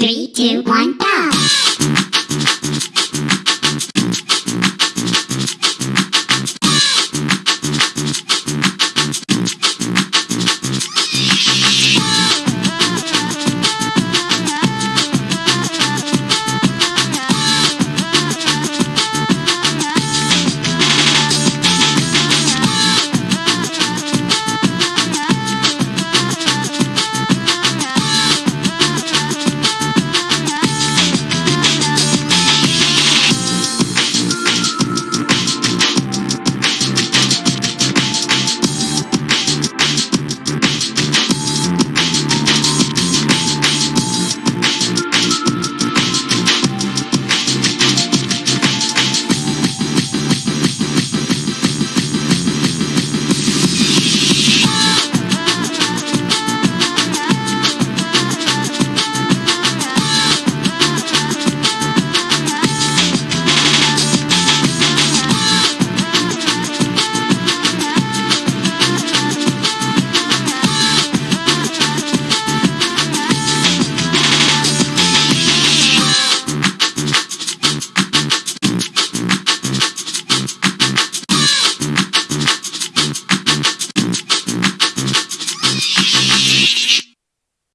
Three, two, one, go!